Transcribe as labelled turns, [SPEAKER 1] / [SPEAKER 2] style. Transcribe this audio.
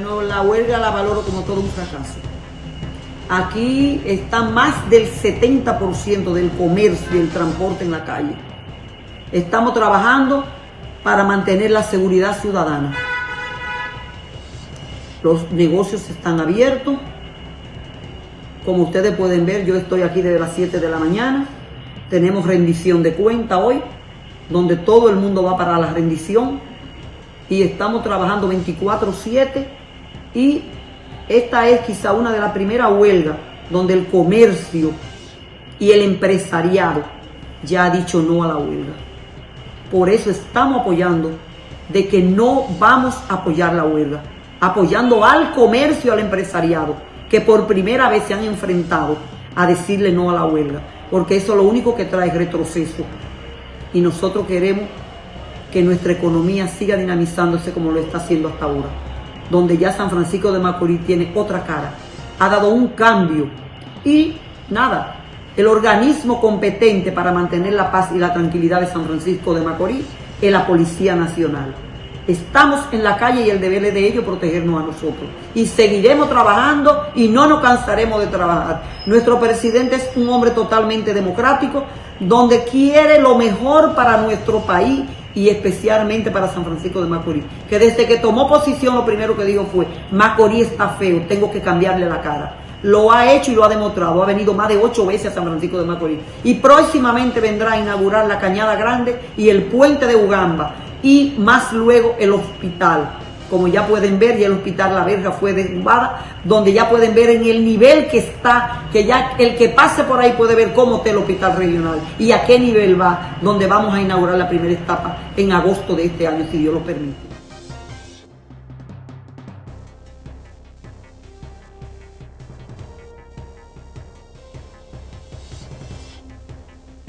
[SPEAKER 1] Bueno, la huelga la valoro como todo un fracaso. Aquí está más del 70% del comercio y el transporte en la calle. Estamos trabajando para mantener la seguridad ciudadana. Los negocios están abiertos. Como ustedes pueden ver, yo estoy aquí desde las 7 de la mañana. Tenemos rendición de cuenta hoy, donde todo el mundo va para la rendición. Y estamos trabajando 24-7. Y esta es quizá una de las primeras huelgas donde el comercio y el empresariado ya ha dicho no a la huelga. Por eso estamos apoyando de que no vamos a apoyar la huelga, apoyando al comercio, al empresariado, que por primera vez se han enfrentado a decirle no a la huelga, porque eso lo único que trae retroceso. Y nosotros queremos que nuestra economía siga dinamizándose como lo está haciendo hasta ahora, donde ya San Francisco de Macorís tiene otra cara, ha dado un cambio y nada, el organismo competente para mantener la paz y la tranquilidad de San Francisco de Macorís es la Policía Nacional. Estamos en la calle y el deber de ellos protegernos a nosotros. Y seguiremos trabajando y no nos cansaremos de trabajar. Nuestro presidente es un hombre totalmente democrático, donde quiere lo mejor para nuestro país y especialmente para San Francisco de Macorís. Que desde que tomó posición lo primero que dijo fue, Macorís está feo, tengo que cambiarle la cara. Lo ha hecho y lo ha demostrado. Ha venido más de ocho veces a San Francisco de Macorís. Y próximamente vendrá a inaugurar la Cañada Grande y el puente de Ugamba. Y más luego el hospital. Como ya pueden ver, ya el hospital La Verja fue derrumbada, donde ya pueden ver en el nivel que está, que ya el que pase por ahí puede ver cómo está el hospital regional y a qué nivel va, donde vamos a inaugurar la primera etapa en agosto de este año, si Dios lo permite.